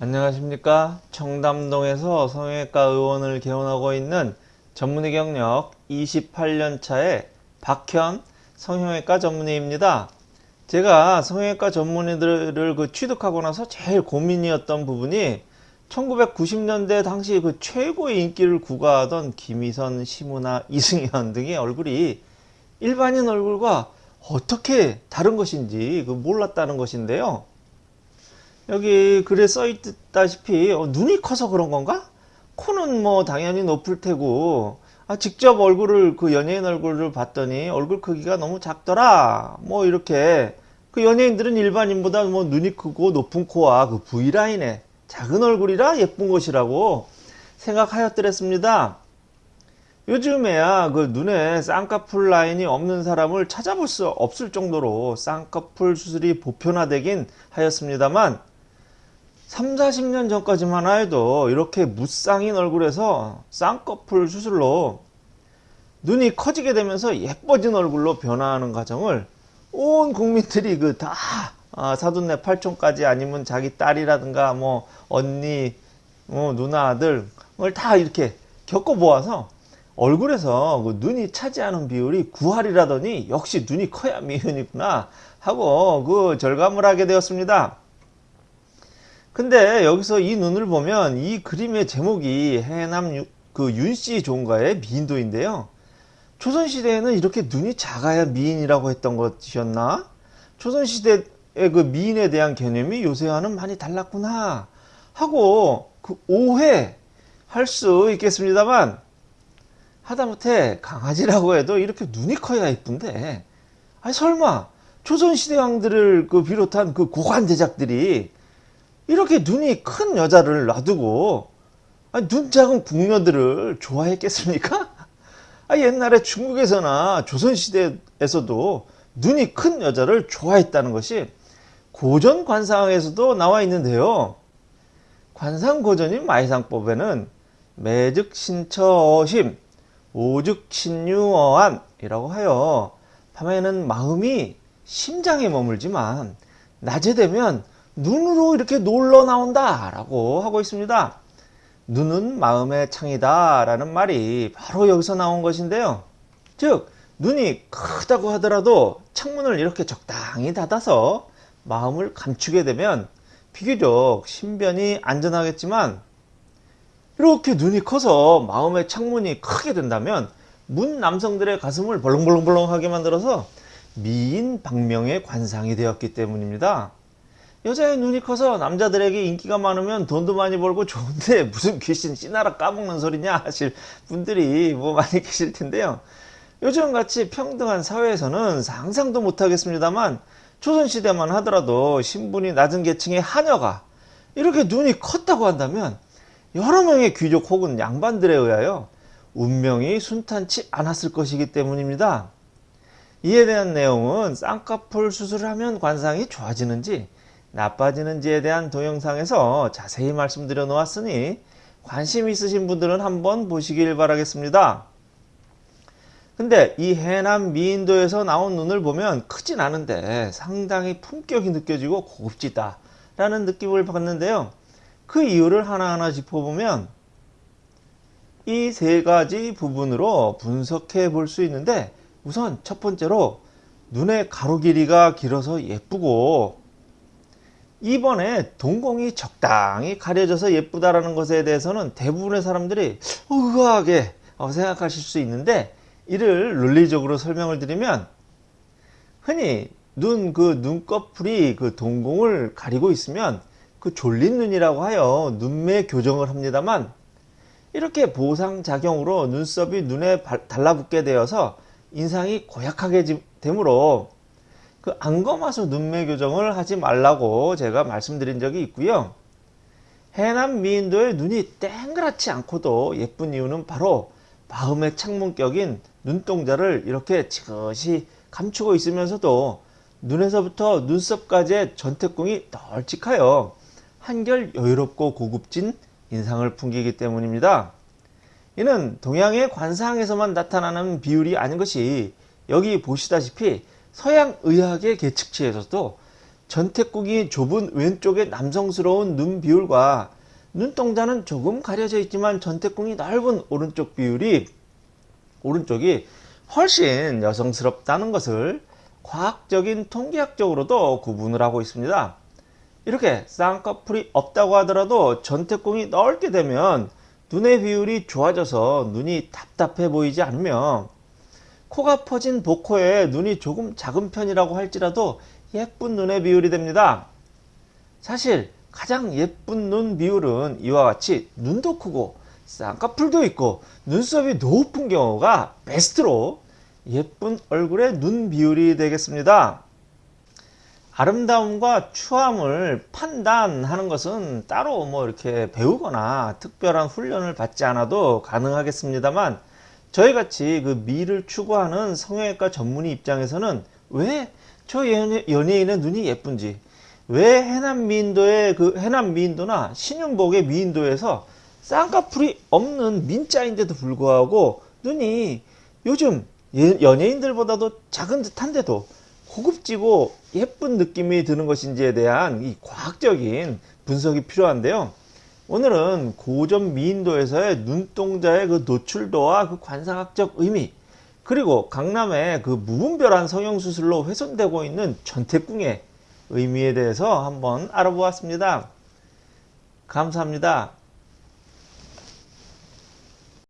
안녕하십니까? 청담동에서 성형외과 의원을 개원하고 있는 전문의 경력 28년차의 박현 성형외과 전문의입니다. 제가 성형외과 전문의들을 그 취득하고 나서 제일 고민이었던 부분이 1990년대 당시 그 최고의 인기를 구가하던 김희선, 심은하, 이승현 등의 얼굴이 일반인 얼굴과 어떻게 다른 것인지 그 몰랐다는 것인데요 여기 글에 써 있다시피 어, 눈이 커서 그런 건가? 코는 뭐 당연히 높을 테고 아, 직접 얼굴을 그 연예인 얼굴을 봤더니 얼굴 크기가 너무 작더라. 뭐 이렇게. 그 연예인들은 일반인보다 뭐 눈이 크고 높은 코와 그 V라인에 작은 얼굴이라 예쁜 것이라고 생각하였더랬습니다. 요즘에야 그 눈에 쌍꺼풀 라인이 없는 사람을 찾아볼 수 없을 정도로 쌍꺼풀 수술이 보편화되긴 하였습니다만 3, 40년 전까지만 해도 이렇게 무쌍인 얼굴에서 쌍꺼풀 수술로 눈이 커지게 되면서 예뻐진 얼굴로 변화하는 과정을 온 국민들이 그다 아, 사돈네 팔촌까지 아니면 자기 딸이라든가 뭐 언니 뭐 누나 아들을 다 이렇게 겪어 보아서 얼굴에서 그 눈이 차지하는 비율이 9할이라더니 역시 눈이 커야 미은이구나 하고 그 절감을 하게 되었습니다. 근데 여기서 이 눈을 보면 이 그림의 제목이 해남 그 윤씨 종가의 미인도인데요. 조선시대에는 이렇게 눈이 작아야 미인이라고 했던 것이었나? 조선시대의 그 미인에 대한 개념이 요새와는 많이 달랐구나 하고 그 오해 할 수 있겠습니다만 하다못해 강아지라고 해도 이렇게 눈이 커야 이쁜데 아니 설마 조선시대 왕들을 그 비롯한 그 고관 대작들이 이렇게 눈이 큰 여자를 놔두고 눈 작은 궁녀들을 좋아했겠습니까? 아, 옛날에 중국에서나 조선시대에서도 눈이 큰 여자를 좋아했다는 것이 고전 관상에서도 나와 있는데요. 관상고전인 마이상법에는 매즉신처심, 오즉신유어안이라고 하여 밤에는 마음이 심장에 머물지만 낮에 되면 눈으로 이렇게 놀러 나온다 라고 하고 있습니다. 눈은 마음의 창이다 라는 말이 바로 여기서 나온 것인데요. 즉 눈이 크다고 하더라도 창문을 이렇게 적당히 닫아서 마음을 감추게 되면 비교적 신변이 안전하겠지만 이렇게 눈이 커서 마음의 창문이 크게 된다면 문 남성들의 가슴을 벌렁벌렁벌렁하게 만들어서 미인 방명의 관상이 되었기 때문입니다. 여자의 눈이 커서 남자들에게 인기가 많으면 돈도 많이 벌고 좋은데 무슨 귀신 씨나라 까먹는 소리냐 하실 분들이 뭐 많이 계실 텐데요. 요즘같이 평등한 사회에서는 상상도 못하겠습니다만 조선시대만 하더라도 신분이 낮은 계층의 하녀가 이렇게 눈이 컸다고 한다면 여러 명의 귀족 혹은 양반들에 의하여 운명이 순탄치 않았을 것이기 때문입니다. 이에 대한 내용은 쌍꺼풀 수술을 하면 관상이 좋아지는지 나빠지는지에 대한 동영상에서 자세히 말씀드려 놓았으니 관심 있으신 분들은 한번 보시길 바라겠습니다. 근데 이 해남 미인도에서 나온 눈을 보면 크진 않은데 상당히 품격이 느껴지고 고급지다 라는 느낌을 받는데요. 그 이유를 하나하나 짚어보면 이 세 가지 부분으로 분석해 볼 수 있는데 우선 첫 번째로 눈의 가로 길이가 길어서 예쁘고 이번에 동공이 적당히 가려져서 예쁘다라는 것에 대해서는 대부분의 사람들이 의아하게 생각하실 수 있는데 이를 논리적으로 설명을 드리면 흔히 눈 그 눈꺼풀이 그 동공을 가리고 있으면 그 졸린 눈이라고 하여 눈매 교정을 합니다만 이렇게 보상작용으로 눈썹이 눈에 달라붙게 되어서 인상이 고약하게 되므로 그 안검하수 눈매 교정을 하지 말라고 제가 말씀드린 적이 있고요. 해남 미인도의 눈이 땡그랗지 않고도 예쁜 이유는 바로 마음의 창문격인 눈동자를 이렇게 지그시 감추고 있으면서도 눈에서부터 눈썹까지의 전태궁이 널찍하여 한결 여유롭고 고급진 인상을 풍기기 때문입니다. 이는 동양의 관상에서만 나타나는 비율이 아닌 것이 여기 보시다시피 서양 의학의 계측치에서도 전태궁이 좁은 왼쪽의 남성스러운 눈 비율과 눈동자는 조금 가려져 있지만 전태궁이 넓은 오른쪽 비율이 오른쪽이 훨씬 여성스럽다는 것을 과학적인 통계학적으로도 구분을 하고 있습니다. 이렇게 쌍꺼풀이 없다고 하더라도 전태궁이 넓게 되면 눈의 비율이 좋아져서 눈이 답답해 보이지 않으며 코가 퍼진 복코에 눈이 조금 작은 편이라고 할지라도 예쁜 눈의 비율이 됩니다. 사실 가장 예쁜 눈 비율은 이와 같이 눈도 크고 쌍꺼풀도 있고 눈썹이 높은 경우가 베스트로 예쁜 얼굴의 눈 비율이 되겠습니다. 아름다움과 추함을 판단하는 것은 따로 뭐 이렇게 배우거나 특별한 훈련을 받지 않아도 가능하겠습니다만 저희같이 그 미를 추구하는 성형외과 전문의 입장에서는 왜 저 연예인의 눈이 예쁜지 왜 해남 미인도의 그 해남 미인도나 신윤복의 미인도에서 쌍꺼풀이 없는 민자인데도 불구하고 눈이 요즘 연예인들보다도 작은 듯한데도 고급지고 예쁜 느낌이 드는 것인지에 대한 이 과학적인 분석이 필요한데요. 오늘은 고전 미인도에서의 눈동자의 그 노출도와 그 관상학적 의미 그리고 강남의 그 무분별한 성형수술로 훼손되고 있는 전태궁의 의미에 대해서 한번 알아보았습니다. 감사합니다.